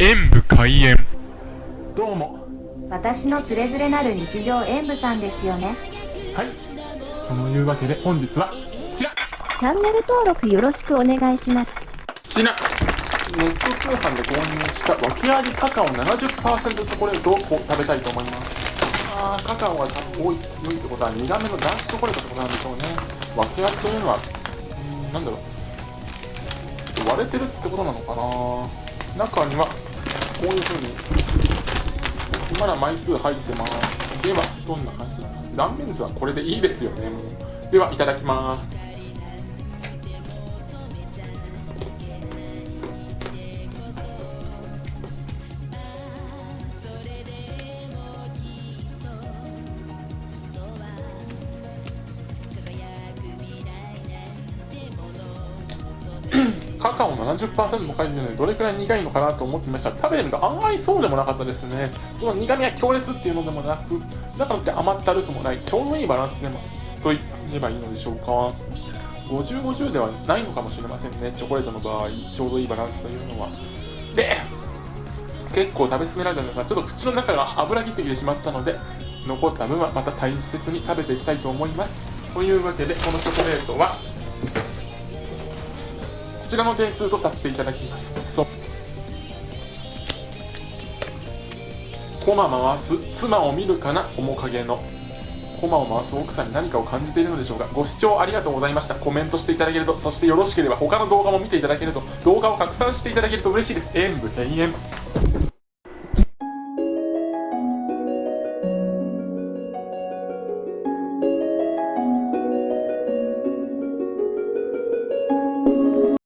演武開演。どうも。私のつれづれなる日常演舞さんですよね。はい。そのいうわけで本日はこちらチャンネル登録よろしくお願いします。こちらネット通販で購入した訳ありカカオ70%チョコレートを食べたいと思います。あーカカオが多い強いってことは苦めのダークチョコレートってことなんでしょうね。訳ありというのはんなんだろう。割れてるってことなのかな。中にはこういう風に。まだ枚数入ってます。ではどんな感じ断面図はこれでいいですよね。もうではいただきます。カカオ70%も書いてるのでどれくらい苦いのかなと思ってました。食べてみると案外そうでもなかったですね。その苦みが強烈っていうのでもなくだからって甘ったるくもない。ちょうどいいバランスでもと言えばいいのでしょうか。5050ではないのかもしれませんね。チョコレートの場合ちょうどいいバランスというのは。で結構食べ進められたんですがちょっと口の中が油ぎってきてしまったので残った分はまた大切に食べていきたいと思います。というわけでこのチョコレートはちらの点数とさせていただきます。そう。コマ回す妻を見るかな面影の。駒を回す奥さんに何かを感じているのでしょうか。ご視聴ありがとうございました。コメントしていただけるとそしてよろしければ他の動画も見ていただけると動画を拡散していただけると嬉しいです。演武閉園